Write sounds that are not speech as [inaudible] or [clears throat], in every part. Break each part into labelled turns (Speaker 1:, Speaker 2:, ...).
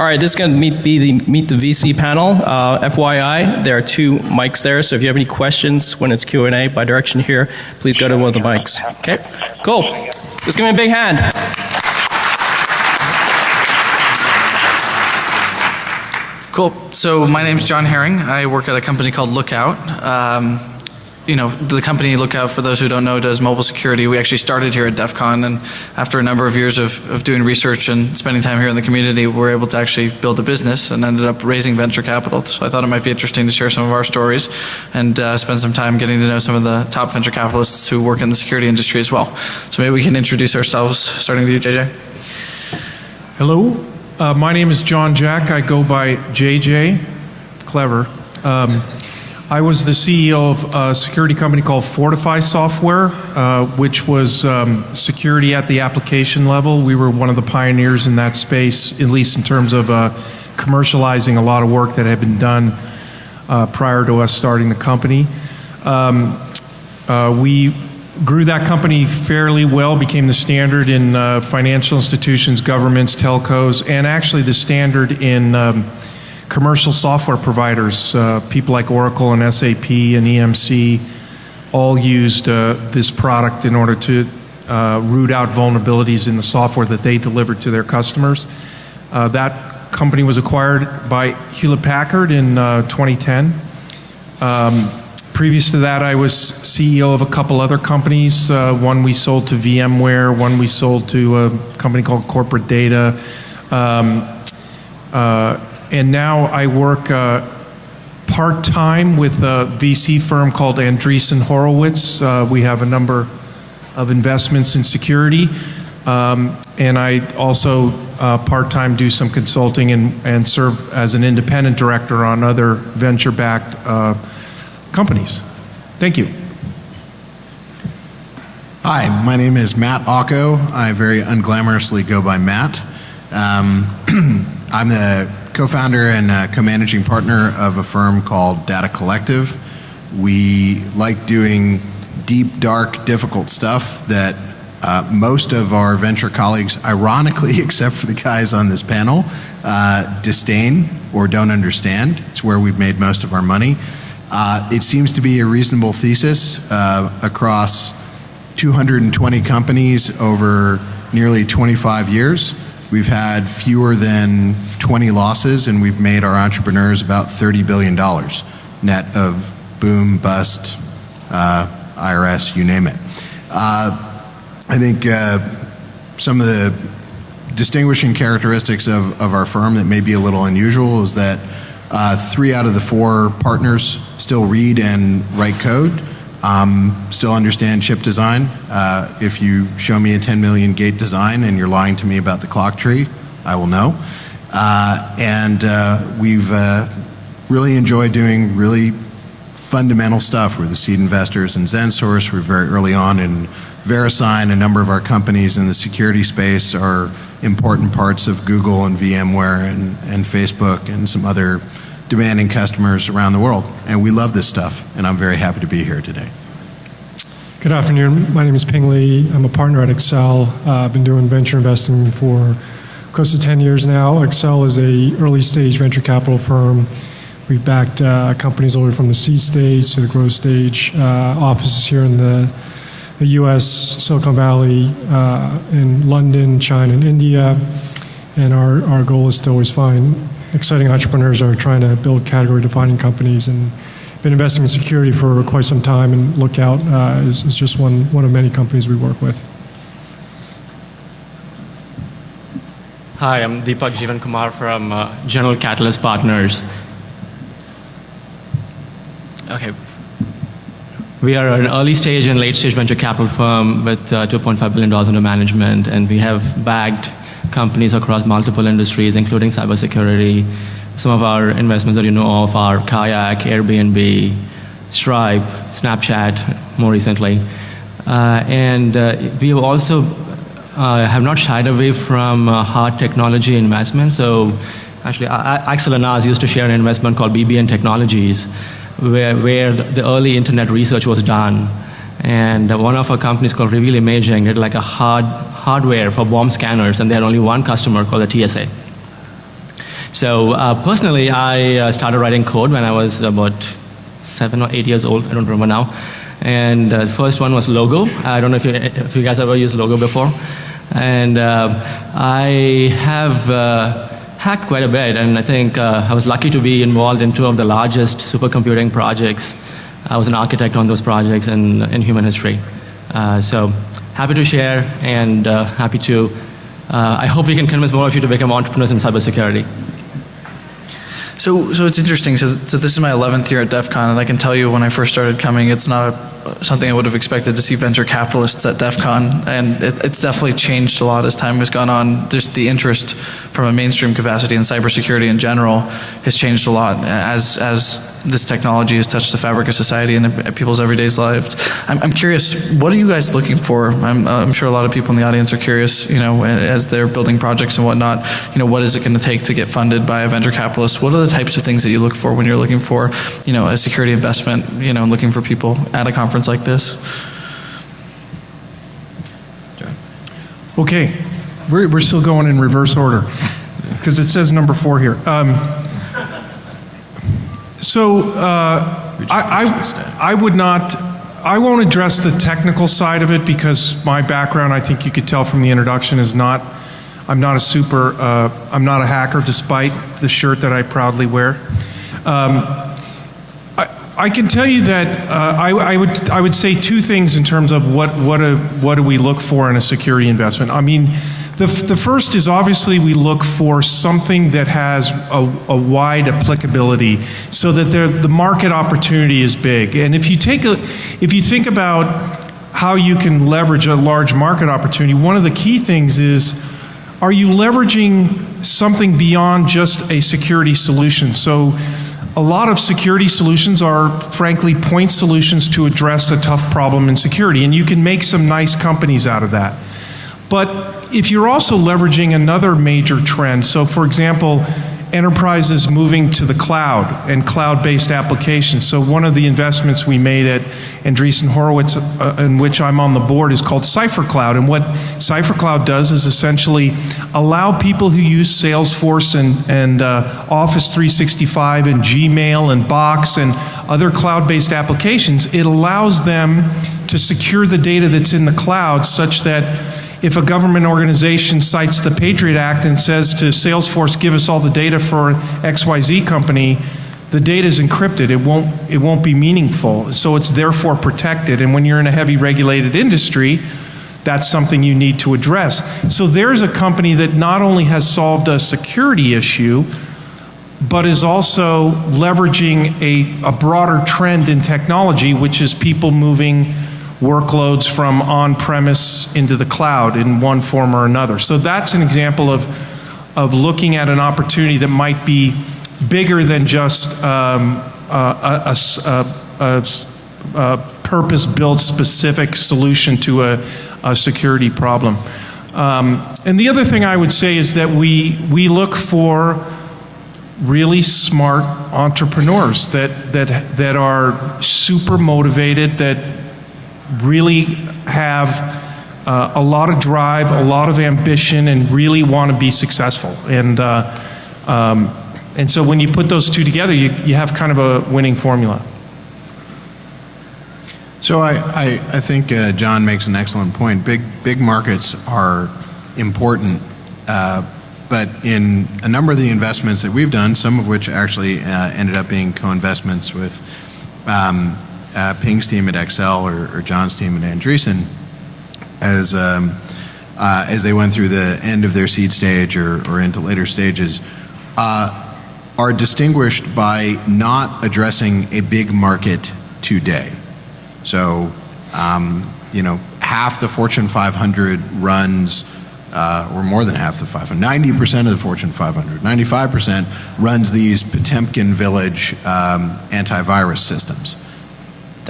Speaker 1: All right, this is going to meet, be the Meet the VC panel. Uh, FYI, there are two mics there, so if you have any questions when it's Q&A, by direction here, please go to one of the mics. Okay, cool. Just give me a big hand.
Speaker 2: Cool. So my name's John Hering. I work at a company called Lookout. Um, you know, the company Lookout, for those who don't know, does mobile security. We actually started here at DEF CON, and after a number of years of, of doing research and spending time here in the community, we were able to actually build a business and ended up raising venture capital. So I thought it might be interesting to share some of our stories and uh, spend some time getting to know some of the top venture capitalists who work in the security industry as well. So maybe we can introduce ourselves, starting with you, JJ.
Speaker 3: Hello, uh, my name is John Jack. I go by JJ. Clever. Um, I was the CEO of a security company called Fortify Software, uh, which was um, security at the application level. We were one of the pioneers in that space, at least in terms of uh, commercializing a lot of work that had been done uh, prior to us starting the company. Um, uh, we grew that company fairly well, became the standard in uh, financial institutions, governments, telcos, and actually the standard in um, commercial software providers, uh, people like Oracle and SAP and EMC, all used uh, this product in order to uh, root out vulnerabilities in the software that they delivered to their customers. Uh, that company was acquired by Hewlett Packard in uh, 2010. Um, previous to that, I was CEO of a couple other companies. Uh, one we sold to VMware, one we sold to a company called Corporate Data. Um, and now I work uh, part time with a VC firm called Andreessen Horowitz. Uh, we have a number of investments in security. Um, and I also uh, part time do some consulting and, and serve as an independent director on other venture backed uh, companies. Thank you.
Speaker 4: Hi, my name is Matt Ocko. I very unglamorously go by Matt. Um, [clears throat] I'm the co-founder and uh, co-managing partner of a firm called Data Collective. We like doing deep, dark, difficult stuff that uh, most of our venture colleagues, ironically, [laughs] except for the guys on this panel, uh, disdain or don't understand. It's where we've made most of our money. Uh, it seems to be a reasonable thesis uh, across 220 companies over nearly 25 years. We've had fewer than 20 losses and we've made our entrepreneurs about $30 billion net of boom, bust, uh, IRS, you name it. Uh, I think uh, some of the distinguishing characteristics of, of our firm that may be a little unusual is that uh, three out of the four partners still read and write code um, still understand chip design. Uh, if you show me a 10 million gate design and you're lying to me about the clock tree, I will know. Uh, and uh, we've uh, really enjoyed doing really fundamental stuff. We're the seed investors in XenSource. We're very early on in VeriSign. A number of our companies in the security space are important parts of Google and VMware and, and Facebook and some other demanding customers around the world. And we love this stuff, and I'm very happy to be here today.
Speaker 5: Good afternoon. My name is Ping Li. I'm a partner at Accel. Uh, I've been doing venture investing for close to 10 years now. Accel is a early stage venture capital firm. We've backed uh, companies all the way from the seed stage to the growth stage. Uh, offices here in the, the U.S., Silicon Valley, uh, in London, China, and India. And our, our goal is to always find exciting entrepreneurs are trying to build category defining companies and been investing in security for quite some time and Lookout uh, is, is, just one, one of many companies we work with.
Speaker 6: Hi, I'm Deepak Jeevankumar from uh, General Catalyst Partners. Okay. We are an early stage and late stage venture capital firm with uh, $2.5 billion under management and we have bagged companies across multiple industries, including cybersecurity. Some of our investments that you know of are Kayak, Airbnb, Stripe, Snapchat, more recently. Uh, and uh, we also uh, have not shied away from uh, hard technology investment. So actually, Accel and us used to share an investment called BBN Technologies, where, where the early internet research was done. And one of our companies called Reveal Imaging did like a hard hardware for bomb scanners, and they had only one customer called the TSA. So uh, personally, I uh, started writing code when I was about seven or eight years old. I don't remember now. And uh, the first one was Logo. I don't know if you, if you guys ever used Logo before. And uh, I have uh, hacked quite a bit, and I think uh, I was lucky to be involved in two of the largest supercomputing projects. I was an architect on those projects in, in human history. So happy to share and uh, happy to. Uh, I hope we can convince more of you to become entrepreneurs in cybersecurity.
Speaker 2: So, so it's interesting. So, so this is my 11th year at DEF CON, and I can tell you when I first started coming, it's not a, something I would have expected to see venture capitalists at DEF CON. And it, it's definitely changed a lot as time has gone on. Just the interest from a mainstream capacity in cybersecurity in general has changed a lot as, as this technology has touched the fabric of society and people's everyday lives. I'm, I'm curious, what are you guys looking for? I'm, I'm sure a lot of people in the audience are curious, you know, as they're building projects and whatnot, you know, what is it going to take to get funded by a venture capitalist? What are the types of things that you look for when you're looking for, you know, a security investment, you know, looking for people at a conference like this?
Speaker 3: Okay, we're, we're still going in reverse order because it says number four here. Um, so uh, I, I, I would not, I won't address the technical side of it because my background, I think you could tell from the introduction, is not, I'm not a super, uh, I'm not a hacker despite the shirt that I proudly wear. Um, I, can tell you that uh, I, I, would, I would say two things in terms of what, what, a, what do we look for in a security investment. I mean, the, the first is obviously we look for something that has a, a wide applicability so that the market opportunity is big. And if you take a, if you think about how you can leverage a large market opportunity, one of the key things is are you leveraging something beyond just a security solution? So a lot of security solutions are frankly point solutions to address a tough problem in security and you can make some nice companies out of that. But if you're also leveraging another major trend, so for example, enterprises moving to the cloud and cloud-based applications. So one of the investments we made at Andreessen Horowitz, uh, in which I'm on the board, is called Cipher Cloud. And what Cipher Cloud does is essentially allow people who use Salesforce and, and uh, Office 365 and Gmail and Box and other cloud-based applications, it allows them to secure the data that's in the cloud such that if a government organization cites the Patriot Act and says to Salesforce, give us all the data for XYZ company, the data is encrypted. It won't, it won't be meaningful. So it's therefore protected. And when you're in a heavy regulated industry, that's something you need to address. So there's a company that not only has solved a security issue, but is also leveraging a, a broader trend in technology, which is people moving workloads from on-premise into the cloud in one form or another. So that's an example of, of looking at an opportunity that might be bigger than just um, a, a, a, a purpose-built specific solution to a, a security problem. Um, and the other thing I would say is that we, we look for really smart entrepreneurs that, that, that are super motivated, that really have uh, a lot of drive, a lot of ambition, and really want to be successful. And, uh, um, and so when you put those two together, you, you have kind of a winning formula.
Speaker 4: So I, I, I think uh, John makes an excellent point. Big, big markets are important, uh, but in a number of the investments that we've done, some of which actually uh, ended up being co-investments with um, uh, Ping's team at Accel or, or, John's team at Andreessen as, um, uh, as they went through the end of their seed stage or, or into later stages uh, are distinguished by not addressing a big market today. So, um, you know, half the Fortune 500 runs uh, or more than half the 500, 90% of the Fortune 500, 95% runs these Potemkin village um, antivirus systems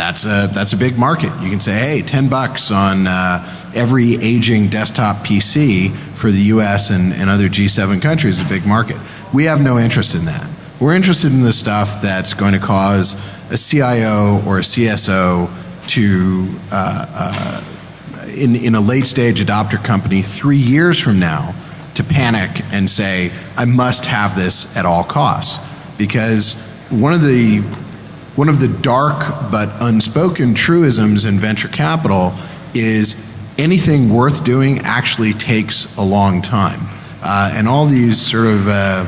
Speaker 4: that's a, that's a big market. You can say, hey, 10 bucks on uh, every aging desktop PC for the US and, and other G7 countries is a big market. We have no interest in that. We're interested in the stuff that's going to cause a CIO or a CSO to, uh, uh, in, in a late stage adopter company three years from now, to panic and say, I must have this at all costs. Because one of the, one of the dark but unspoken truisms in venture capital is anything worth doing actually takes a long time. Uh, and all these sort of uh,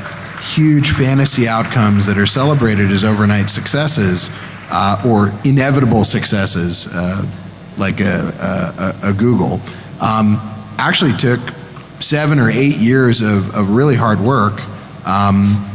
Speaker 4: huge fantasy outcomes that are celebrated as overnight successes uh, or inevitable successes, uh, like a, a, a Google, um, actually took seven or eight years of, of really hard work. Um,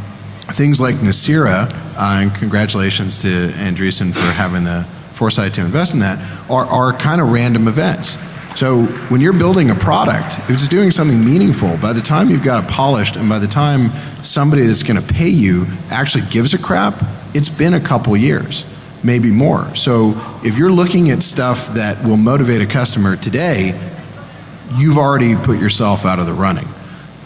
Speaker 4: things like Nicira, uh, and congratulations to Andreessen for having the foresight to invest in that, are, are kind of random events. So when you're building a product, if it's doing something meaningful, by the time you've got it polished and by the time somebody that's going to pay you actually gives a crap, it's been a couple years, maybe more. So if you're looking at stuff that will motivate a customer today, you've already put yourself out of the running.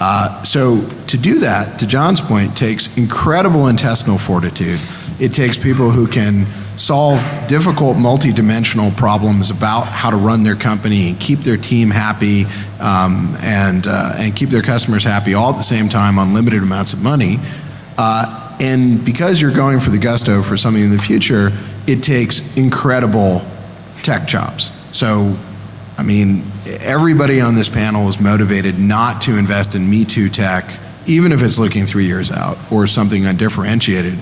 Speaker 4: Uh, so to do that, to John's point, takes incredible intestinal fortitude. It takes people who can solve difficult multidimensional problems about how to run their company and keep their team happy um, and, uh, and keep their customers happy all at the same time on limited amounts of money. Uh, and because you're going for the gusto for something in the future, it takes incredible tech jobs. So, I mean, everybody on this panel is motivated not to invest in Me Too tech, even if it's looking three years out or something undifferentiated.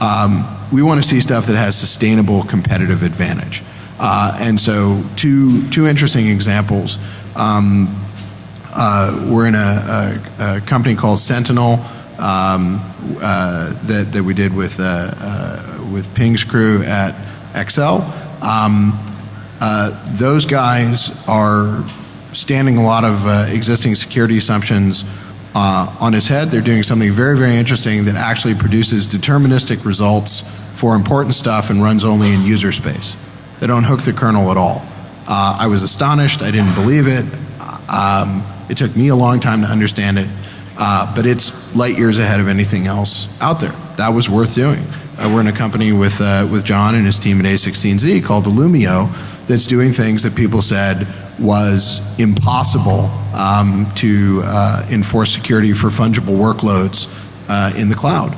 Speaker 4: Um, we want to see stuff that has sustainable competitive advantage. Uh, and so two, two interesting examples. Um, uh, we're in a, a, a, company called Sentinel um, uh, that, that we did with, uh, uh, with Ping's crew at Accel. Um, uh, those guys are standing a lot of existing security assumptions uh, on its head. They're doing something very, very interesting that actually produces deterministic results for important stuff and runs only in user space. They don't hook the kernel at all. Uh, I was astonished. I didn't believe it. Um, it took me a long time to understand it, uh, but it's light years ahead of anything else out there. That was worth doing. Uh, we're in a company with, uh, with John and his team at A16Z called Illumio that's doing things that people said was impossible um, to uh, enforce security for fungible workloads uh, in the cloud.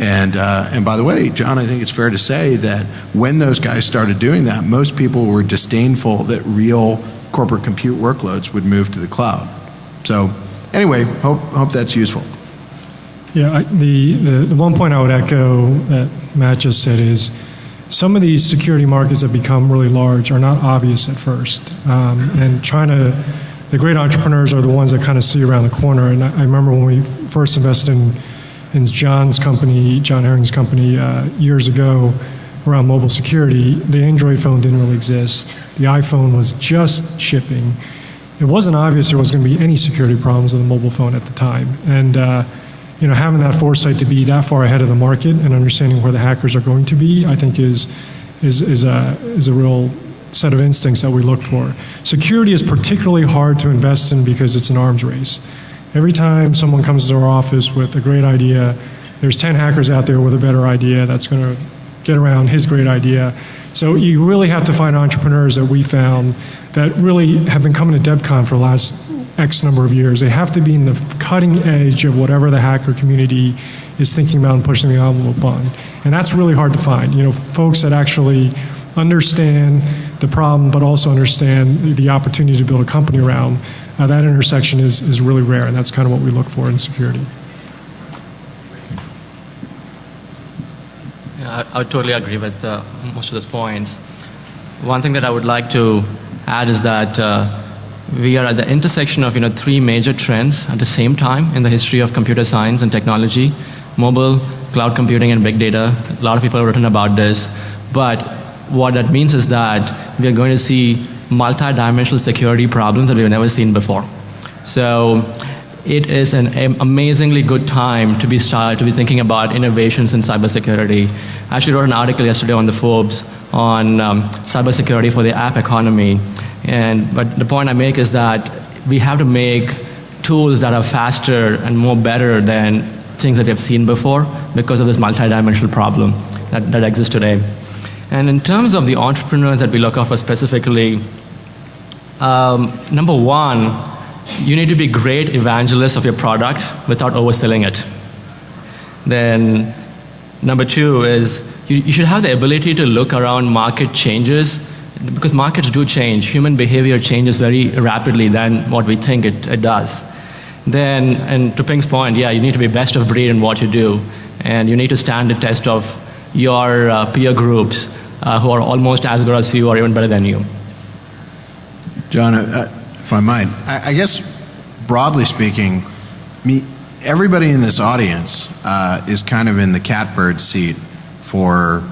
Speaker 4: And, uh, and by the way, John, I think it's fair to say that when those guys started doing that, most people were disdainful that real corporate compute workloads would move to the cloud. So anyway, hope, hope that's useful.
Speaker 5: Yeah, I, the, the, the one point I would echo that Matt just said is some of these security markets that become really large are not obvious at first. Um, and trying to, the great entrepreneurs are the ones that kind of see around the corner. And I, I remember when we first invested in, in John's company, John Hering's company, uh, years ago around mobile security, the Android phone didn't really exist. The iPhone was just shipping. It wasn't obvious there was going to be any security problems with the mobile phone at the time. And uh, you know, having that foresight to be that far ahead of the market and understanding where the hackers are going to be, I think is, is, is, a, is a real set of instincts that we look for. Security is particularly hard to invest in because it's an arms race. Every time someone comes to our office with a great idea, there's 10 hackers out there with a better idea that's going to get around his great idea. So you really have to find entrepreneurs that we found that really have been coming to DEF CON for the last X number of years. They have to be in the cutting edge of whatever the hacker community is thinking about and pushing the envelope on. And that's really hard to find. You know, folks that actually understand the problem but also understand the opportunity to build a company around, uh, that intersection is, is really rare and that's kind of what we look for in security.
Speaker 6: Yeah, I, I totally agree with uh, most of those points. One thing that I would like to add is that uh, we are at the intersection of you know three major trends at the same time in the history of computer science and technology. Mobile cloud computing and big data. A lot of people have written about this. But what that means is that we are going to see multi-dimensional security problems that we've never seen before. So it is an amazingly good time to be start to be thinking about innovations in cybersecurity. I actually wrote an article yesterday on the Forbes on um, cybersecurity for the app economy, and, but the point I make is that we have to make tools that are faster and more better than things that we have seen before because of this multidimensional problem that, that exists today. And in terms of the entrepreneurs that we look out for specifically, um, number one, you need to be great evangelists of your product without overselling it. Then number two is you, you should have the ability to look around market changes because markets do change. Human behavior changes very rapidly than what we think it, it does. Then, and to Ping's point, yeah, you need to be best of breed in what you do. And you need to stand the test of your uh, peer groups uh, who are almost as good as you or even better than you.
Speaker 4: John, uh, if I might, I, I guess broadly speaking, me, everybody in this audience uh, is kind of in the catbird seat for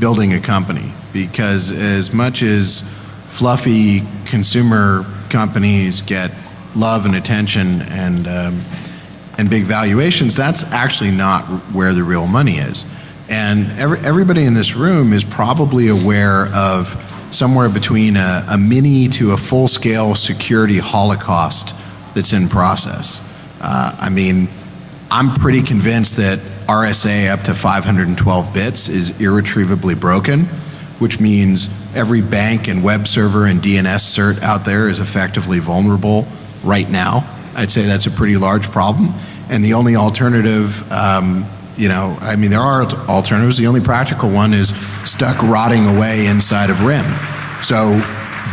Speaker 4: building a company because as much as fluffy consumer companies get love and attention and um, and big valuations, that's actually not where the real money is. And every, everybody in this room is probably aware of somewhere between a, a mini to a full scale security holocaust that's in process. Uh, I mean, I'm pretty convinced that RSA up to 512 bits is irretrievably broken, which means every bank and web server and DNS cert out there is effectively vulnerable right now. I'd say that's a pretty large problem. And the only alternative, um, you know, I mean, there are alternatives. The only practical one is stuck rotting away inside of RIM. So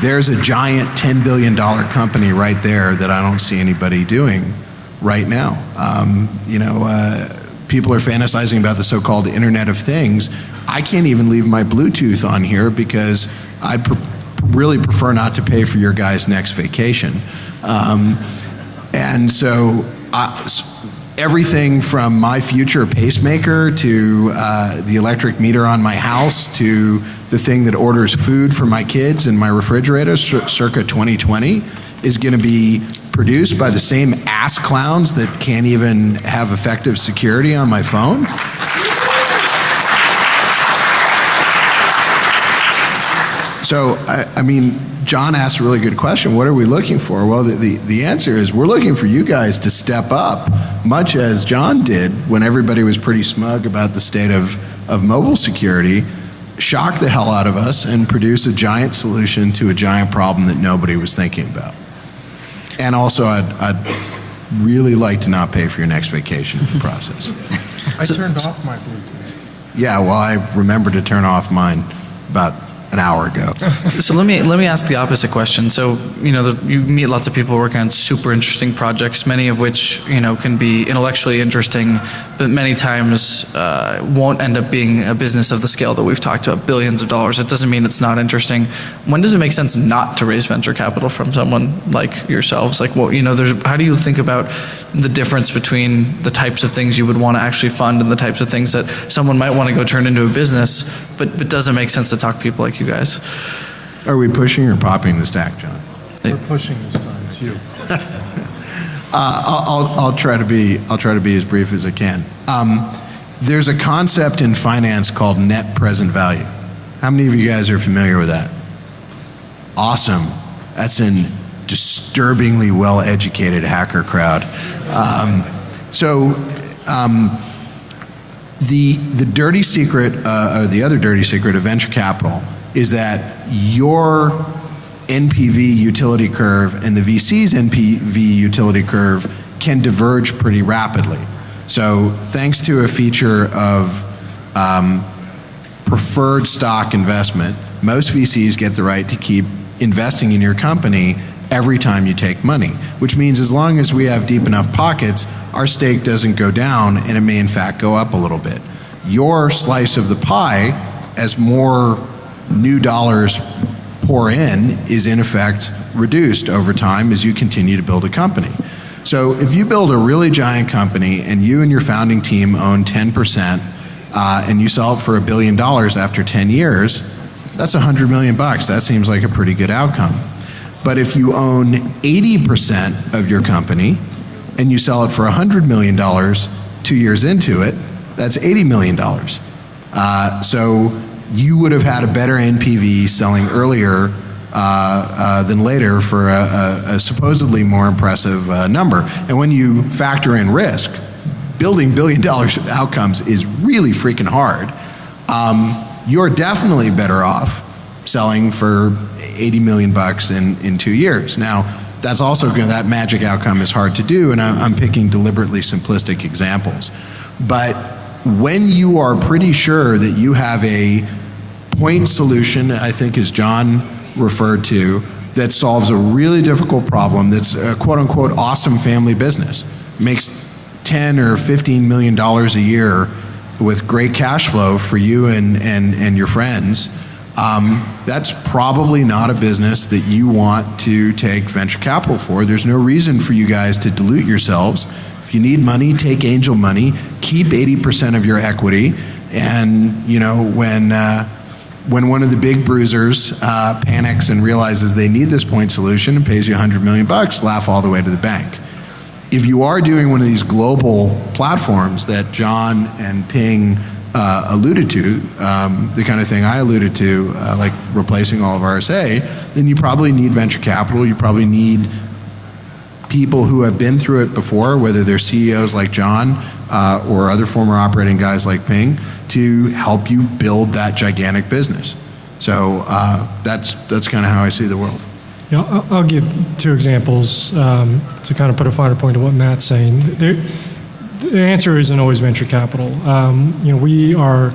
Speaker 4: there's a giant $10 billion company right there that I don't see anybody doing right now. Um, you know, uh, people are fantasizing about the so-called Internet of Things. I can't even leave my Bluetooth on here because I'd really prefer not to pay for your guy's next vacation. Um, and so uh, everything from my future pacemaker to uh, the electric meter on my house to the thing that orders food for my kids in my refrigerator circa 2020 is going to be produced by the same ass clowns that can't even have effective security on my phone. So, I, I, mean, John asked a really good question. What are we looking for? Well, the, the, the, answer is we're looking for you guys to step up, much as John did when everybody was pretty smug about the state of, of mobile security, shock the hell out of us and produce a giant solution to a giant problem that nobody was thinking about. And also, I'd, I'd really like to not pay for your next vacation in the process. [laughs]
Speaker 3: I turned off my Bluetooth.
Speaker 4: Yeah, well, I remember to turn off mine about an hour ago.
Speaker 2: so let me let me ask the opposite question. So you know the, you meet lots of people working on super interesting projects, many of which you know can be intellectually interesting, but many times uh, won't end up being a business of the scale that we've talked about, billions of dollars. It doesn't mean it's not interesting. When does it make sense not to raise venture capital from someone like yourselves? Like well, you know, there's how do you think about the difference between the types of things you would want to actually fund and the types of things that someone might want to go turn into a business, but but doesn't make sense to talk to people like you you guys.
Speaker 4: Are we pushing or popping the stack, John?
Speaker 3: We're pushing this time. It's you. [laughs]
Speaker 4: uh, I'll, I'll, I'll, try to be I'll try to be as brief as I can. Um, there's a concept in finance called net present value. How many of you guys are familiar with that? Awesome. That's an disturbingly well-educated hacker crowd. Um, so. Um, the, the dirty secret, uh, or the other dirty secret of venture capital is that your NPV utility curve and the VC's NPV utility curve can diverge pretty rapidly. So thanks to a feature of um, preferred stock investment, most VCs get the right to keep investing in your company every time you take money, which means as long as we have deep enough pockets, our stake doesn't go down and it may in fact go up a little bit. Your slice of the pie, as more new dollars pour in, is in effect reduced over time as you continue to build a company. So if you build a really giant company and you and your founding team own 10% uh, and you sell it for a billion dollars after 10 years, that's 100 million bucks. That seems like a pretty good outcome. But if you own 80% of your company and you sell it for $100 million two years into it, that's $80 million. Uh, so you would have had a better NPV selling earlier uh, uh, than later for a, a, a supposedly more impressive uh, number. And when you factor in risk, building billion dollar outcomes is really freaking hard. Um, you're definitely better off selling for 80 million bucks in, in two years. Now, that's also that magic outcome is hard to do, and I'm, I'm picking deliberately simplistic examples. But when you are pretty sure that you have a point solution, I think as John referred to, that solves a really difficult problem that's a quote unquote awesome family business, makes 10 or 15 million dollars a year with great cash flow for you and, and, and your friends, um, that's probably not a business that you want to take venture capital for. There's no reason for you guys to dilute yourselves. If you need money, take angel money, keep 80% of your equity, and you know when uh, when one of the big bruisers uh, panics and realizes they need this point solution and pays you 100 million bucks, laugh all the way to the bank. If you are doing one of these global platforms that John and Ping uh, alluded to, um, the kind of thing I alluded to, uh, like replacing all of RSA, then you probably need venture capital. You probably need people who have been through it before, whether they're CEOs like John uh, or other former operating guys like Ping, to help you build that gigantic business. So uh, that's that's kind of how I see the world.
Speaker 5: Yeah, I'll, I'll give two examples um, to kind of put a finer point to what Matt's saying. There, the answer isn't always venture capital. Um, you know, we are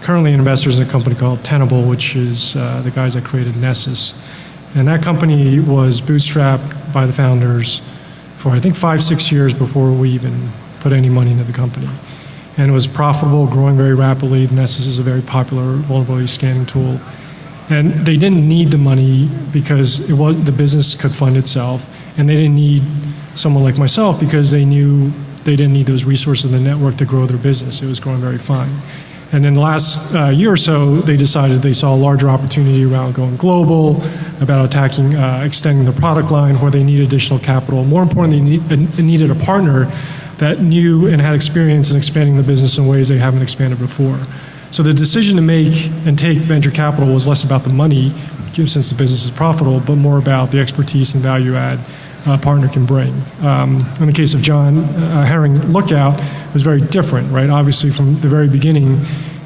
Speaker 5: currently investors in a company called Tenable, which is uh, the guys that created Nessus. And that company was bootstrapped by the founders for, I think, five, six years before we even put any money into the company. And it was profitable, growing very rapidly. Nessus is a very popular vulnerability scanning tool. And they didn't need the money because it was, the business could fund itself. And they didn't need someone like myself because they knew they didn't need those resources in the network to grow their business. It was growing very fine. And in the last uh, year or so, they decided they saw a larger opportunity around going global, about attacking, uh, extending the product line where they need additional capital. More importantly, they need, needed a partner that knew and had experience in expanding the business in ways they haven't expanded before. So the decision to make and take venture capital was less about the money, since the business is profitable, but more about the expertise and value add partner can bring. Um, in the case of John uh, Hering Lookout, it was very different, right? Obviously, from the very beginning,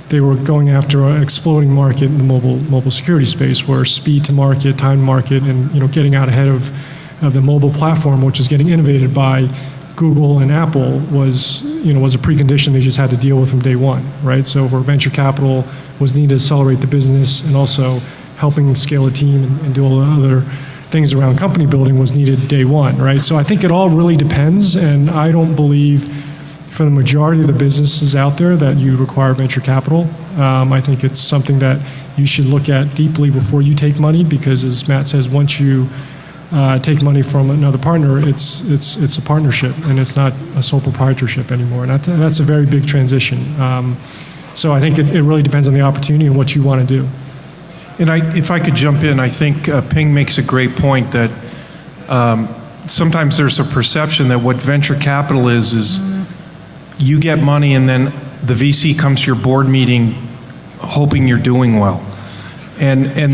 Speaker 5: they were going after an exploding market in the mobile mobile security space, where speed to market, time to market, and you know getting out ahead of of the mobile platform, which is getting innovated by Google and Apple, was you know was a precondition they just had to deal with from day one, right? So where venture capital was needed to accelerate the business and also helping scale a team and, and do all the other things around company building was needed day one, right? So I think it all really depends, and I don't believe for the majority of the businesses out there that you require venture capital. Um, I think it's something that you should look at deeply before you take money, because as Matt says, once you uh, take money from another partner, it's it's it's a partnership, and it's not a sole proprietorship anymore, and that's a very big transition. Um, so I think it, it really depends on the opportunity and what you want to do.
Speaker 3: And I, if I could jump in, I think uh, Ping makes a great point that um, sometimes there's a perception that what venture capital is is you get money and then the VC comes to your board meeting hoping you're doing well. And and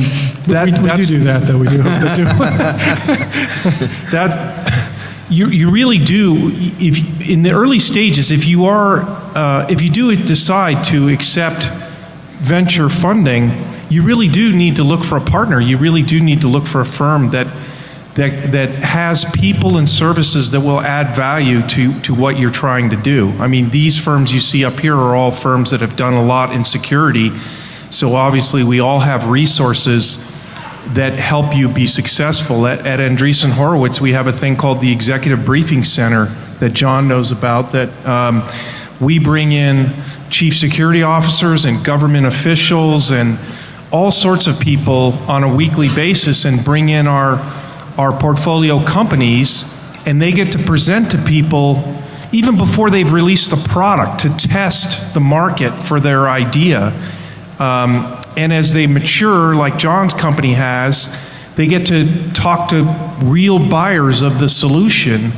Speaker 3: that
Speaker 5: we, we do do that though. We do hope to do. [laughs]
Speaker 3: that you you really do if in the early stages if you are uh, if you do decide to accept venture funding you really do need to look for a partner. You really do need to look for a firm that that that has people and services that will add value to to what you're trying to do. I mean, these firms you see up here are all firms that have done a lot in security. So obviously, we all have resources that help you be successful. At, at Andreessen Horowitz, we have a thing called the Executive Briefing Center that John knows about. That um, we bring in chief security officers and government officials and all sorts of people on a weekly basis and bring in our, our portfolio companies, and they get to present to people even before they've released the product to test the market for their idea. Um, and as they mature, like John's company has, they get to talk to real buyers of the solution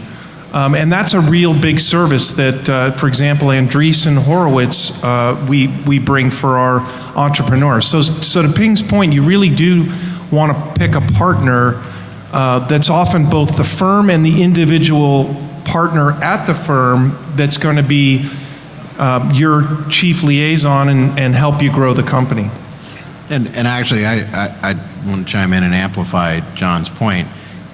Speaker 3: um, and that's a real big service that, uh, for example, Andreessen Horowitz, uh, we, we bring for our entrepreneurs. So, so to Ping's point, you really do want to pick a partner uh, that's often both the firm and the individual partner at the firm that's going to be uh, your chief liaison and, and help you grow the company.
Speaker 4: And, and actually, I, I, I want to chime in and amplify John's point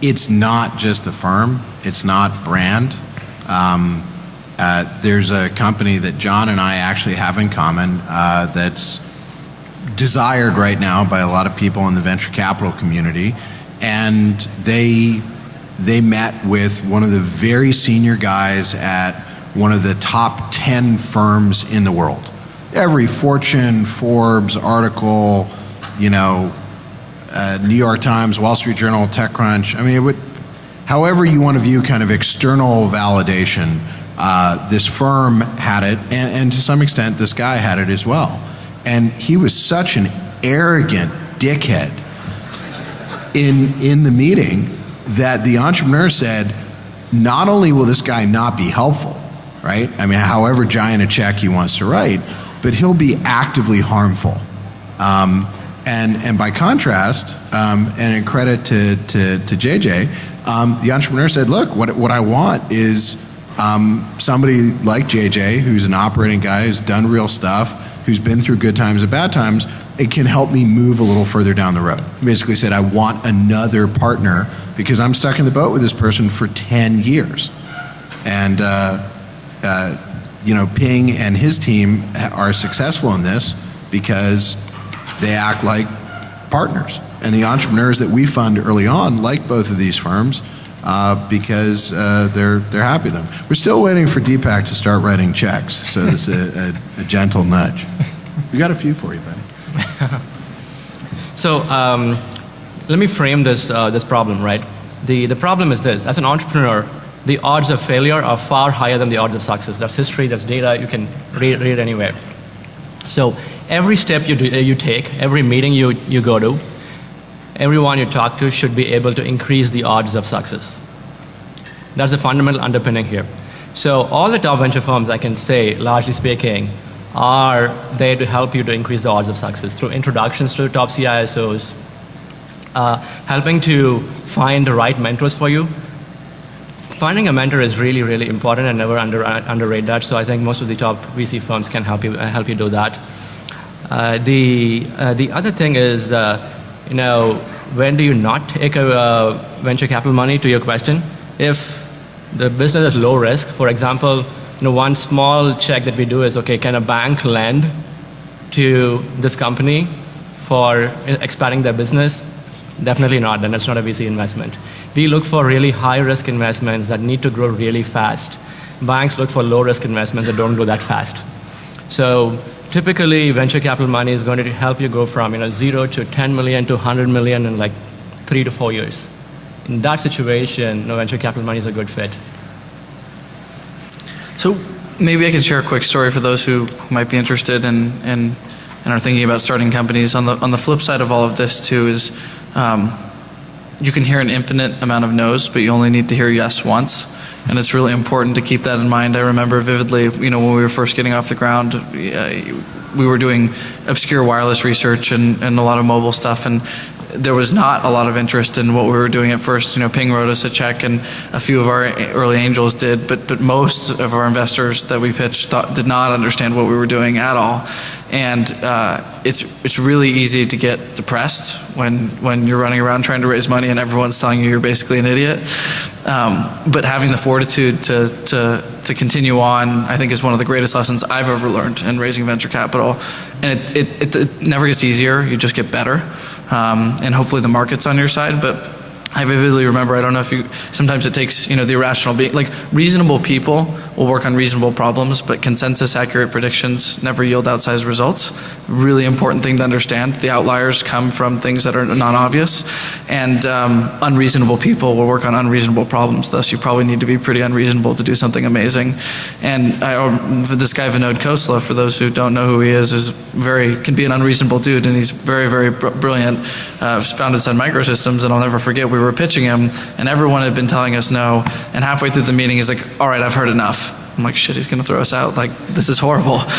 Speaker 4: it's not just the firm, it's not brand. Um, uh, there's a company that John and I actually have in common uh, that's desired right now by a lot of people in the venture capital community, and they they met with one of the very senior guys at one of the top 10 firms in the world. Every Fortune, Forbes article, you know, uh, New York Times, Wall Street Journal, TechCrunch. I mean, it would, however you want to view kind of external validation, uh, this firm had it, and, and to some extent, this guy had it as well. And he was such an arrogant dickhead in, in the meeting that the entrepreneur said, not only will this guy not be helpful, right? I mean, however giant a check he wants to write, but he'll be actively harmful. Um, and, and by contrast, um, and in credit to, to, to JJ, um, the entrepreneur said, look, what, what I want is um, somebody like JJ, who's an operating guy, who's done real stuff, who's been through good times and bad times, it can help me move a little further down the road. He basically said, I want another partner because I'm stuck in the boat with this person for 10 years. And, uh, uh, you know, Ping and his team are successful in this because they act like partners. And the entrepreneurs that we fund early on like both of these firms uh, because uh, they're, they're happy with them. We're still waiting for Deepak to start writing checks, so this is a, a, a gentle nudge. We got a few for you, buddy. [laughs]
Speaker 6: So um, let me frame this, uh, this problem, right? The, the problem is this. As an entrepreneur, the odds of failure are far higher than the odds of success. That's history, that's data, you can read, read anywhere. So every step you, do, uh, you take, every meeting you, you go to, everyone you talk to should be able to increase the odds of success. That's the fundamental underpinning here. So all the top venture firms, I can say, largely speaking, are there to help you to increase the odds of success through introductions to top CISOs, uh, helping to find the right mentors for you. Finding a mentor is really, really important and never under, uh, underrate that. So I think most of the top VC firms can help you, uh, help you do that. Uh, the, uh, the other thing is, uh, you know, when do you not take a venture capital money to your question? If the business is low risk, for example, you know, one small check that we do is, okay, can a bank lend to this company for expanding their business? Definitely not, then it's not a VC investment. We look for really high risk investments that need to grow really fast. Banks look for low risk investments that don't grow that fast. So typically venture capital money is going to help you go from you know, zero to 10 million to 100 million in like three to four years. In that situation, no venture capital money is a good fit.
Speaker 2: So maybe I can share a quick story for those who might be interested in, in and are thinking about starting companies. On the on the flip side of all of this too is um, you can hear an infinite amount of no's, but you only need to hear yes once. And it's really important to keep that in mind. I remember vividly, you know, when we were first getting off the ground, we were doing obscure wireless research and, and a lot of mobile stuff. And there was not a lot of interest in what we were doing at first. You know, Ping wrote us a check, and a few of our early angels did, but but most of our investors that we pitched thought, did not understand what we were doing at all. And uh, it's it's really easy to get depressed when when you're running around trying to raise money and everyone's telling you you're basically an idiot. Um, but having the fortitude to to to continue on, I think, is one of the greatest lessons I've ever learned in raising venture capital. And it, it, it, it never gets easier; you just get better um, and hopefully the market's on your side. But I vividly remember, I don't know if you, sometimes it takes, you know, the irrational being, like reasonable people will work on reasonable problems, but consensus accurate predictions never yield outsized results. Really important thing to understand. The outliers come from things that are non-obvious, and um, unreasonable people will work on unreasonable problems. Thus, you probably need to be pretty unreasonable to do something amazing. And I, um, this guy Vinod Khosla, for those who don't know who he is, is very can be an unreasonable dude, and he's very, very br brilliant. Uh, founded Sun Microsystems, and I'll never forget we were pitching him, and everyone had been telling us no. And halfway through the meeting, he's like, "All right, I've heard enough." I'm like, "Shit, he's gonna throw us out. Like, this is horrible." [laughs]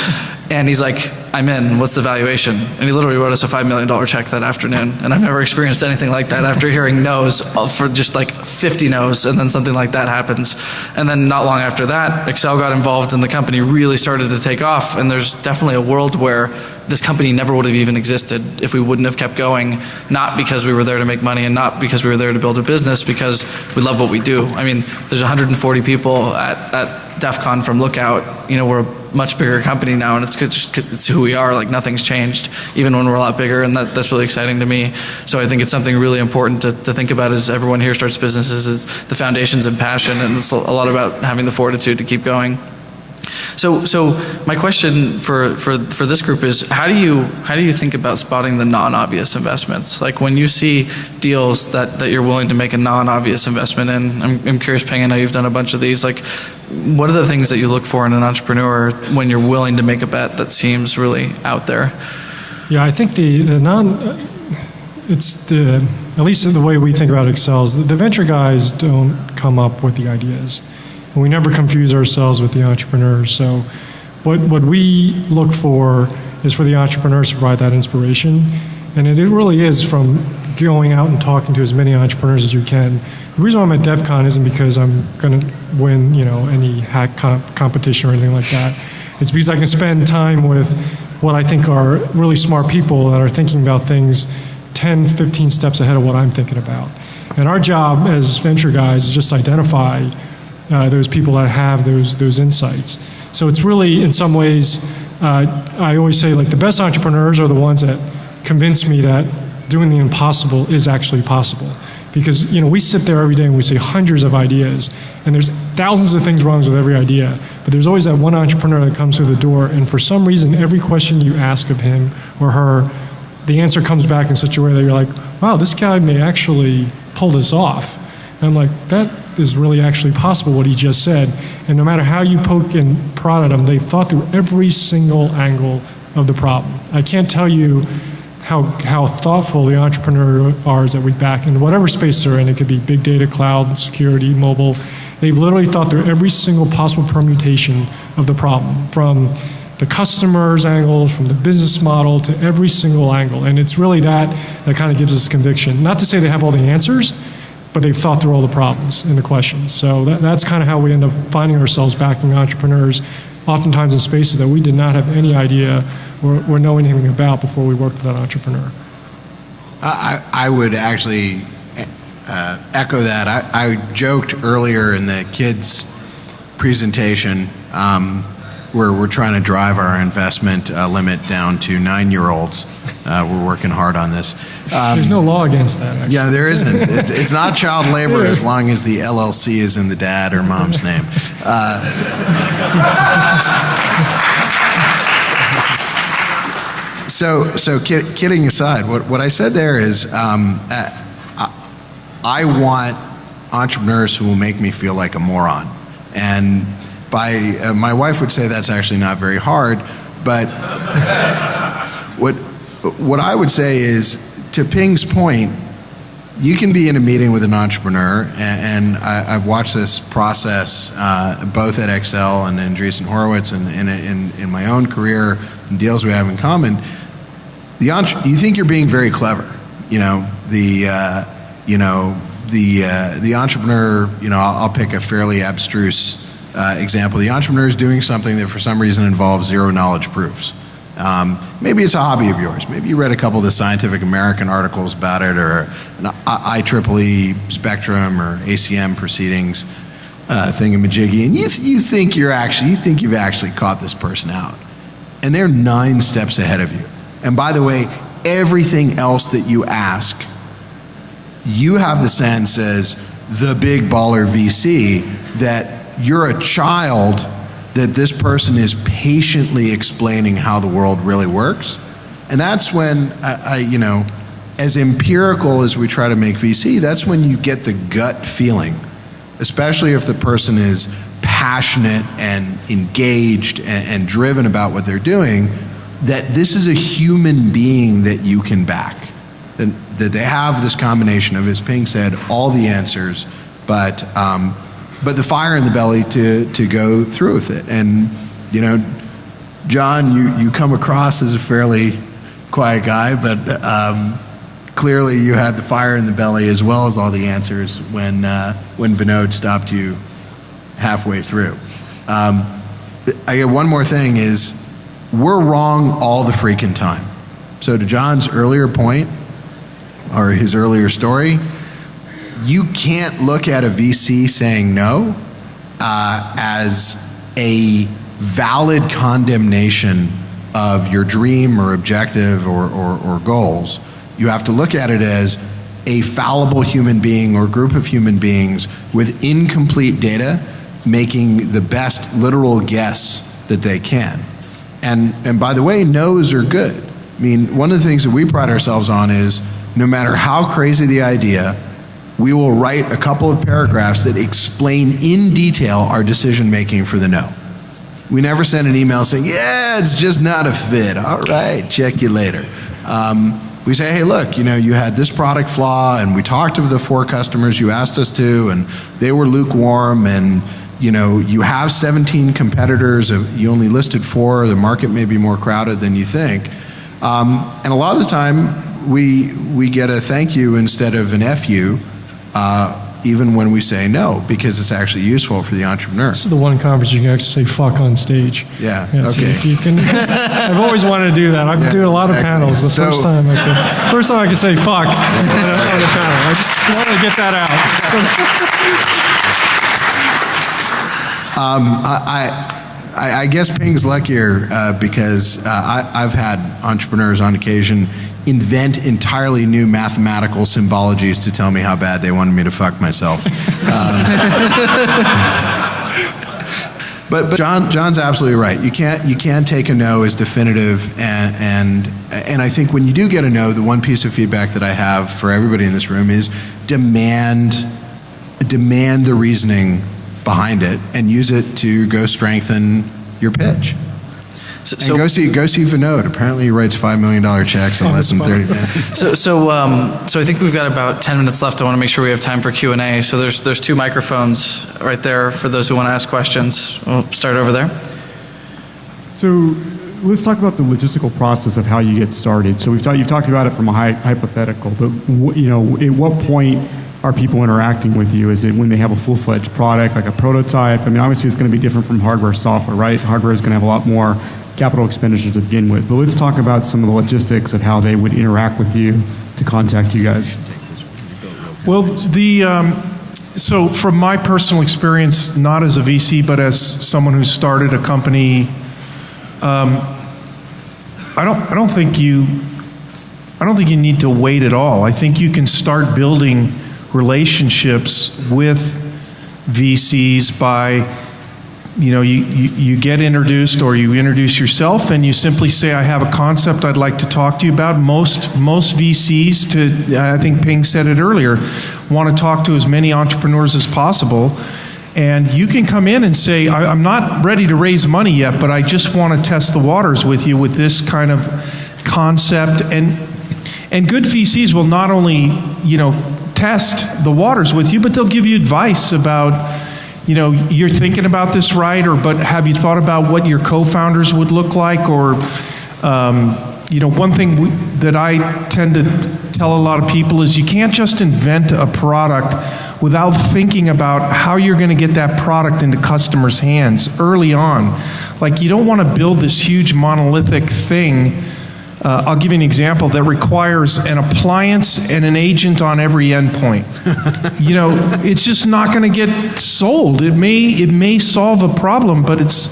Speaker 2: And he's like, I'm in. What's the valuation? And he literally wrote us a $5 million check that afternoon. And I've never experienced anything like that after hearing no's for just like 50 no's, and then something like that happens. And then not long after that, Accel got involved and the company really started to take off. And there's definitely a world where this company never would have even existed if we wouldn't have kept going, not because we were there to make money and not because we were there to build a business, because we love what we do. I mean, there's 140 people at, at DEF CON from Lookout. You know, we're a much bigger company now, and it's just it's who we are. Like nothing's changed, even when we're a lot bigger, and that, that's really exciting to me. So I think it's something really important to, to think about as everyone here starts businesses is the foundations and passion, and it's a lot about having the fortitude to keep going. So, so my question for, for, for this group is, how do you how do you think about spotting the non-obvious investments? Like when you see deals that, that you're willing to make a non-obvious investment in. I'm, I'm curious, Ping. I know you've done a bunch of these. Like, what are the things that you look for in an entrepreneur when you're willing to make a bet that seems really out there?
Speaker 5: Yeah, I think the, the non, it's the, at least the way we think about Accel's, the, the venture guys don't come up with the ideas. And we never confuse ourselves with the entrepreneurs. So what, what we look for is for the entrepreneurs to provide that inspiration. And it, it really is from going out and talking to as many entrepreneurs as you can. The reason why I'm at DEF CON isn't because I'm going to win, you know, any hack comp- competition or anything like that. It's because I can spend time with what I think are really smart people that are thinking about things 10, 15 steps ahead of what I'm thinking about. And our job as venture guys is just identify uh, those people that have those those insights. So it's really, in some ways, uh, I always say like the best entrepreneurs are the ones that convince me that doing the impossible is actually possible. Because you know we sit there every day and we see hundreds of ideas, and there's thousands of things wrong with every idea. But there's always that one entrepreneur that comes through the door, and for some reason, every question you ask of him or her, the answer comes back in such a way that you're like, wow, this guy may actually pull this off. And I'm like, that is really actually possible what he just said. And no matter how you poke and prod at them, they've thought through every single angle of the problem. I can't tell you how, how thoughtful the entrepreneurs are that we back in whatever space they're in. It could be big data, cloud, security, mobile. They've literally thought through every single possible permutation of the problem, from the customer's angle, from the business model to every single angle. And it's really that that kind of gives us conviction. Not to say they have all the answers, but they've thought through all the problems and the questions. So that, that's kind of how we end up finding ourselves backing entrepreneurs, oftentimes in spaces that we did not have any idea or, or know anything about before we worked with that entrepreneur.
Speaker 4: I, I would actually uh, echo that. I, I joked earlier in the kids' presentation um, where we're trying to drive our investment uh, limit down to nine-year-olds. Uh, we're working hard on this. Um,
Speaker 5: There's no law against that. Actually.
Speaker 4: Yeah, there isn't. [laughs] It's, it's not child labor as long as the LLC is in the dad or mom's name. Uh, [laughs] so, so kid, kidding aside, what, what I said there is um, uh, I, I want entrepreneurs who will make me feel like a moron. And by, uh, my wife would say that's actually not very hard, but [laughs] what, what I would say is, to Ping's point, you can be in a meeting with an entrepreneur, and, and I, have watched this process uh, both at Accel and Andreessen Horowitz and in, in, in, my own career and deals we have in common. The entre- you think you're being very clever, you know the uh, you know the uh, the entrepreneur. You know I'll, I'll pick a fairly abstruse uh, example. The entrepreneur is doing something that for some reason involves zero knowledge proofs. Um, maybe it's a hobby of yours. Maybe you read a couple of the Scientific American articles about it, or an IEEE Spectrum or ACM proceedings uh, thingamajiggy, and you, th- you think you're actually you think you've actually caught this person out, and they're nine steps ahead of you. And by the way, everything else that you ask, you have the sense as the big baller VC that you're a child that this person is patiently explaining how the world really works. And that's when, I, I, you know, as empirical as we try to make VC, that's when you get the gut feeling, especially if the person is passionate and engaged and, and driven about what they're doing, that this is a human being that you can back. That, that they have this combination of, as Ping said, all the answers, but um, but the fire in the belly to, to go through with it. And, you know, John, you, you come across as a fairly quiet guy, but um, clearly you had the fire in the belly as well as all the answers when, uh, when Vinod stopped you halfway through. Um, I get one more thing is we're wrong all the freaking time. So to John's earlier point, or his earlier story, you can't look at a VC saying no uh, as a valid condemnation of your dream or objective or, or, or goals. You have to look at it as a fallible human being or group of human beings with incomplete data making the best literal guess that they can. And, and by the way, no's are good. I mean, one of the things that we pride ourselves on is no matter how crazy the idea, we will write a couple of paragraphs that explain in detail our decision making for the no. We never send an email saying, yeah, it's just not a fit. All right, check you later. Um, we say, hey, look, you know, you had this product flaw, and we talked to the four customers you asked us to, and they were lukewarm, and you know, you have 17 competitors, uh, you only listed four, the market may be more crowded than you think. Um, and a lot of the time, we, we get a thank you instead of an FU, uh, even when we say no, because it's actually useful for the entrepreneur.
Speaker 5: This is the one conference you can actually say fuck on stage.
Speaker 4: Yeah,
Speaker 5: Yes,
Speaker 4: okay.
Speaker 5: if you can. [laughs] I've always wanted to do that. I've been
Speaker 4: Yeah,
Speaker 5: doing a lot of panels. The
Speaker 4: So-
Speaker 5: first time I could, first time I could say fuck on, a, on a panel. I just want to get that out. [laughs]
Speaker 4: I, I, I guess Ping's luckier uh, because uh, I, I've had entrepreneurs on occasion invent entirely new mathematical symbologies to tell me how bad they wanted me to fuck myself. [laughs] Um, but, but John, John's absolutely right. You can't, you can't take a no as definitive, and, and, and I think when you do get a no, the one piece of feedback that I have for everybody in this room is demand, demand the reasoning behind it and use it to go strengthen your pitch.
Speaker 2: So,
Speaker 4: And
Speaker 2: so,
Speaker 4: go see go see Vinod. Apparently, he writes five million dollar checks in less than thirty minutes. [laughs]
Speaker 2: so, so, um, so I think we've got about 10 minutes left. I want to make sure we have time for Q&A. So there's, there's two microphones right there for those who want to ask questions. We'll start over there.
Speaker 7: So let's talk about the logistical process of how you get started. So we've talked, you've talked about it from a hy- hypothetical, but wh- you know, at what point are people interacting with you? Is it when they have a full-fledged product, like a prototype? I mean, obviously it's going to be different from hardware, software, right? Hardware is going to have a lot more capital expenditures to begin with. But let's talk about some of the logistics of how they would interact with you to contact you guys.
Speaker 3: Well, the, um, so from my personal experience, not as a VC, but as someone who started a company, um, I don't, I don't think you, I don't think you need to wait at all. I think you can start building relationships with VCs by, you know, you, you, you get introduced or you introduce yourself and you simply say, I have a concept I'd like to talk to you about. Most, most VCs, to, I think Ping said it earlier, want to talk to as many entrepreneurs as possible. And you can come in and say, I, I'm not ready to raise money yet, but I just want to test the waters with you with this kind of concept. And, and good VCs will not only, you know, test the waters with you, but they'll give you advice about, you know, you're thinking about this right, or but have you thought about what your co-founders would look like, or, um, you know, one thing we, that I tend to tell a lot of people is you can't just invent a product without thinking about how you're going to get that product into customers' hands early on. Like you don't want to build this huge monolithic thing. Uh, I'll give you an example that requires an appliance and an agent on every endpoint. you know, it's just not going to get sold. It may it may solve a problem, but it's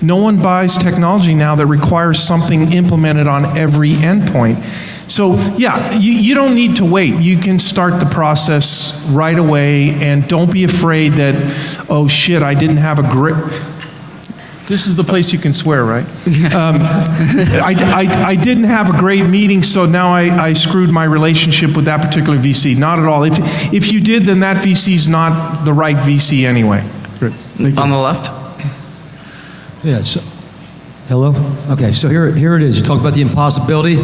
Speaker 3: no one buys technology now that requires something implemented on every endpoint. So yeah, you, you don't need to wait. You can start the process right away, and don't be afraid that oh shit, I didn't have a great. This is the place you can swear, right? [laughs] Um, I, I, I didn't have a great meeting, so now I, I screwed my relationship with that particular VC. Not at all. If, if you did, then that VC is not the right VC anyway.
Speaker 7: Great. Thank you.
Speaker 2: On the left?
Speaker 8: Yeah, so, hello? Okay, so here, here it is. You talk about the impossibility.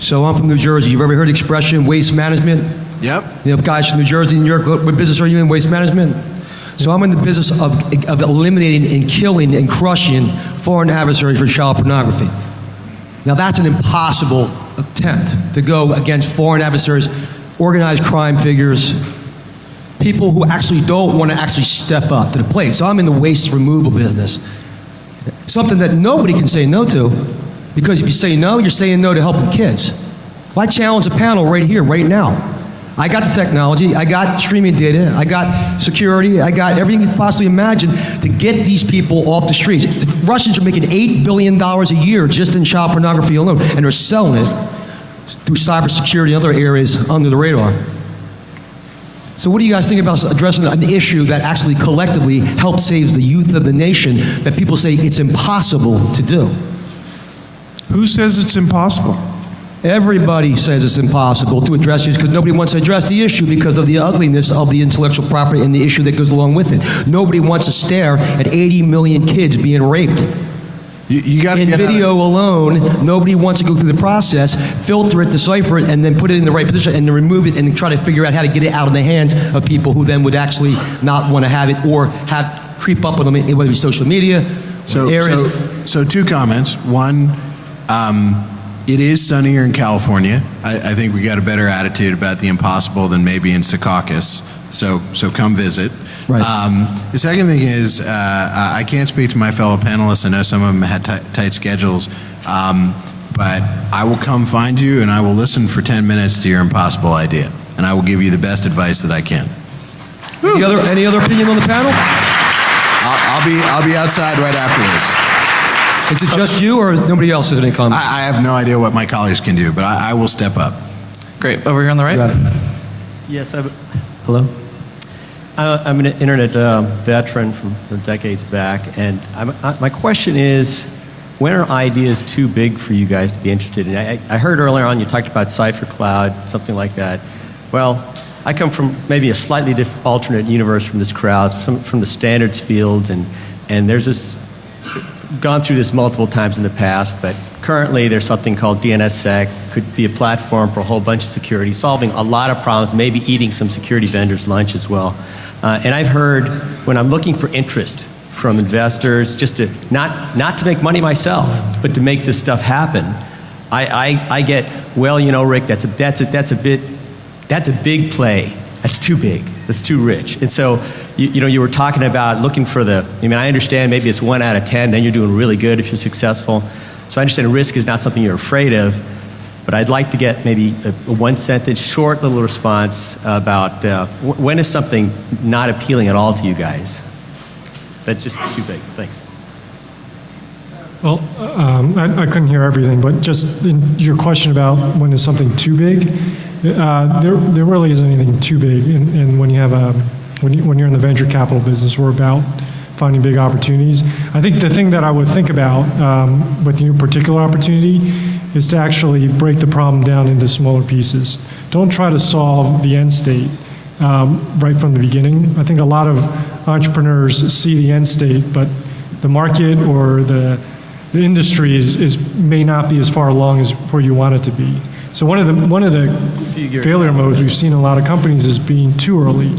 Speaker 8: So I'm from New Jersey. You've ever heard the expression waste management?
Speaker 4: Yep.
Speaker 8: You know, guys from New Jersey, New York, what what business are you in? Waste management? So I'm in the business of, of eliminating and killing and crushing foreign adversaries for child pornography. Now, that's an impossible attempt to go against foreign adversaries, organized crime figures, people who actually don't want to actually step up to the plate. So I'm in the waste removal business. Something that nobody can say no to, because if you say no, you're saying no to helping kids. I challenge a panel right here, right now. I got the technology, I got streaming data, I got security, I got everything you could possibly imagine to get these people off the streets. The Russians are making $8 billion a year just in child pornography alone, and they're selling it through cybersecurity and other areas under the radar. So, what do you guys think about addressing an issue that actually collectively helps save the youth of the nation that people say it's impossible to do?
Speaker 3: Who says it's impossible?
Speaker 8: Everybody says it's impossible to address this because nobody wants to address the issue because of the ugliness of the intellectual property and the issue that goes along with it. Nobody wants to stare at 80 million kids being raped.
Speaker 4: You, you got to
Speaker 8: In
Speaker 4: get out of-
Speaker 8: video alone, nobody wants to go through the process, filter it, decipher it, and then put it in the right position and then remove it and then try to figure out how to get it out of the hands of people who then would actually not want to have it or have creep up on them, whether it be social media,
Speaker 4: So,
Speaker 8: areas.
Speaker 4: so, so two comments. One, um, it is sunnier in California. I, I think we got a better attitude about the impossible than maybe in Secaucus. So, so come visit.
Speaker 8: Right.
Speaker 4: Um, the second thing is, uh, I I can't speak to my fellow panelists. I know some of them had ti- tight schedules, um, but I will come find you and I will listen for 10 minutes to your impossible idea, and I will give you the best advice that I can.
Speaker 8: any, other, any other opinion on the panel?
Speaker 4: I'll, I'll be I'll be outside right afterwards.
Speaker 8: Is it just you or nobody else has any comments?
Speaker 4: I, I have no idea what my colleagues can do, but I, I will step up.
Speaker 2: Great. Over here on the right.
Speaker 8: Got it.
Speaker 9: Yes, I, hello? Uh, I'm an internet uh, veteran from, from decades back, and I'm, I, my question is, when are ideas too big for you guys to be interested in? I, I heard earlier on you talked about CipherCloud, something like that. Well, I come from maybe a slightly different alternate universe from this crowd, from, from the standards fields, and, and there's this gone through this multiple times in the past, but currently there's something called DNSSEC, could be a platform for a whole bunch of security, solving a lot of problems, maybe eating some security vendors' lunch as well. Uh, and I've heard when I'm looking for interest from investors, just to not not to make money myself, but to make this stuff happen, I, I, I get well, you know, Rick, that's a that's a that's a bit that's a big play. That's too big. That's too rich. And so, you, you know, you were talking about looking for the, I mean, I understand maybe it's one out of 10, then you're doing really good if you're successful. So I understand risk is not something you're afraid of, but I'd like to get maybe a, a one sentence, short little response about uh, wh- when is something not appealing at all to you guys? That's just too big. Thanks.
Speaker 5: Well, um, I, I couldn't hear everything, but just your question about when is something too big, uh, there, there really isn't anything too big. And, and when you have a, when, you, when you're in the venture capital business, we're about finding big opportunities. I think the thing that I would think about um, with your particular opportunity is to actually break the problem down into smaller pieces. Don't try to solve the end state um, right from the beginning. I think a lot of entrepreneurs see the end state, but the market or the, the industry is, is, may not be as far along as where you want it to be. So one of the, one of the failure modes we've seen in a lot of companies is being too early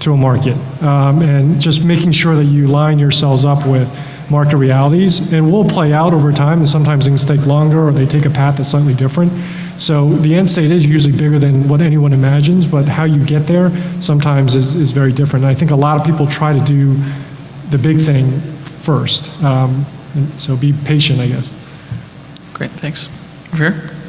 Speaker 5: to a market um, and just making sure that you line yourselves up with market realities and will play out over time and sometimes things take longer or they take a path that's slightly different. So the end state is usually bigger than what anyone imagines, but how you get there sometimes is, is very different. And I think a lot of people try to do the big thing first. Um, so be patient, I guess.
Speaker 2: Great. Thanks. Over here.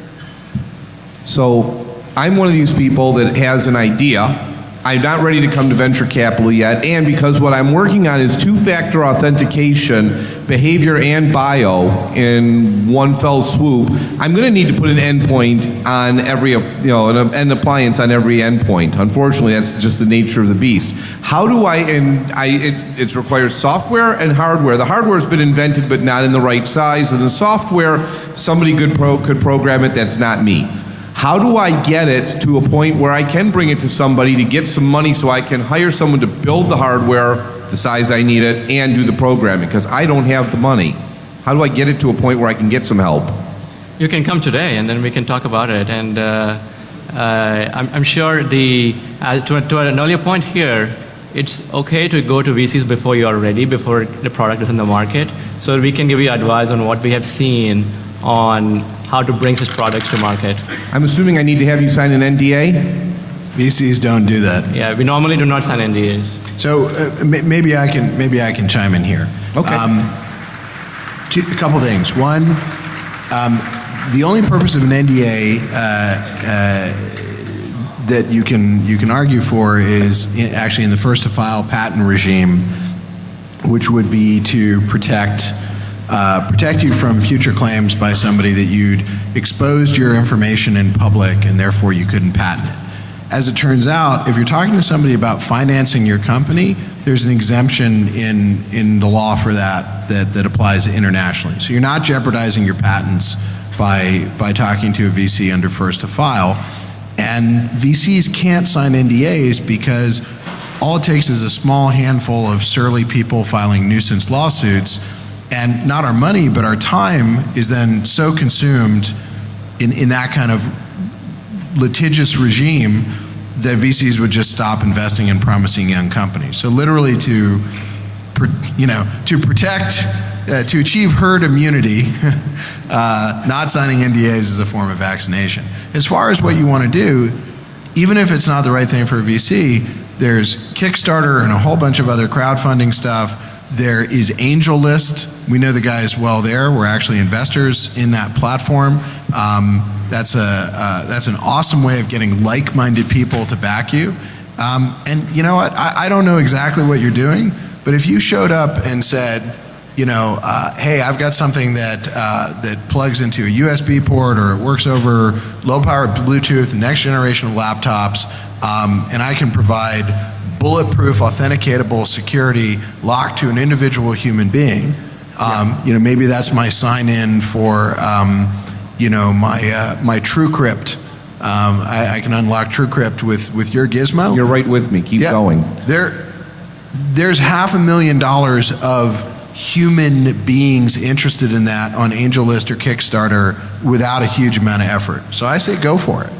Speaker 10: So I'm one of these people that has an idea. I'm not ready to come to venture capital yet, and because what I'm working on is two-factor authentication, behavior and bio in one fell swoop, I'm going to need to put an endpoint on every, you know, an, an appliance on every endpoint. Unfortunately, that's just the nature of the beast. How do I, and I, it, it requires software and hardware. The hardware's been invented, but not in the right size, and the software, somebody could, pro, could program it, that's not me. How do I get it to a point where I can bring it to somebody to get some money so I can hire someone to build the hardware the size I need it and do the programming? Because I don't have the money. How do I get it to a point where I can get some help?
Speaker 6: You can come today, and then we can talk about it. And uh, uh, I'm, I'm sure the uh, to, to an earlier point here, it's okay to go to VCs before you are ready, before the product is in the market. so we can give you advice on what we have seen on how to bring such products to market.
Speaker 10: I'm assuming I need to have you sign an NDA?
Speaker 4: VCs don't do that.
Speaker 6: Yeah, we normally do not sign NDAs.
Speaker 4: So uh, may- maybe I can maybe I can chime in here.
Speaker 10: Okay.
Speaker 4: Um, two, a couple things. One, um, the only purpose of an NDA uh, uh, that you can you can argue for is in, actually in the first to file patent regime, which would be to protect. Uh, protect you from future claims by somebody that you'd exposed your information in public and therefore you couldn't patent it. As it turns out, if you're talking to somebody about financing your company, there's an exemption in, in the law for that, that that applies internationally. So you're not jeopardizing your patents by, by talking to a VC under first to file. And VCs can't sign NDAs because all it takes is a small handful of surly people filing nuisance lawsuits, and not our money, but our time is then so consumed in, in that kind of litigious regime that VCs would just stop investing in promising young companies. So literally to, you know, to protect, uh, to achieve herd immunity, [laughs] uh, not signing NDAs is a form of vaccination. As far as what you want to do, even if it's not the right thing for a VC, there's Kickstarter and a whole bunch of other crowdfunding stuff. There is AngelList. We know the guys well there. We're actually investors in that platform. Um, that's a uh, that's an awesome way of getting like-minded people to back you. Um, and you know what? I, I don't know exactly what you're doing, but if you showed up and said, you know, uh, hey, I've got something that uh, that plugs into a USB port or it works over low power Bluetooth, next generation laptops, um, and I can provide bulletproof, authenticatable security locked to an individual human being. Um, You know, maybe that's my sign-in for, um, you know, my uh, my TrueCrypt. Um, I, I can unlock TrueCrypt with with your gizmo.
Speaker 10: You're right with me. Keep
Speaker 4: Yeah.
Speaker 10: going.
Speaker 4: There, there's half a million dollars of human beings interested in that on AngelList or Kickstarter without a huge amount of effort. So I say go for it.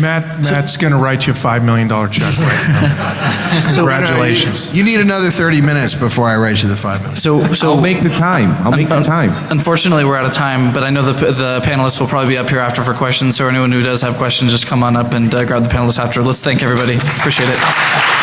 Speaker 3: Matt, Matt's going to write you a $5 million check right now. [laughs] Congratulations.
Speaker 4: You need another 30 minutes before I write you the five minutes.
Speaker 2: So, so
Speaker 10: I'll make the time. I'll make the time.
Speaker 2: Unfortunately, we're out of time, but I know the, the panelists will probably be up here after for questions. So anyone who does have questions, just come on up and uh, grab the panelists after. Let's thank everybody. Appreciate it.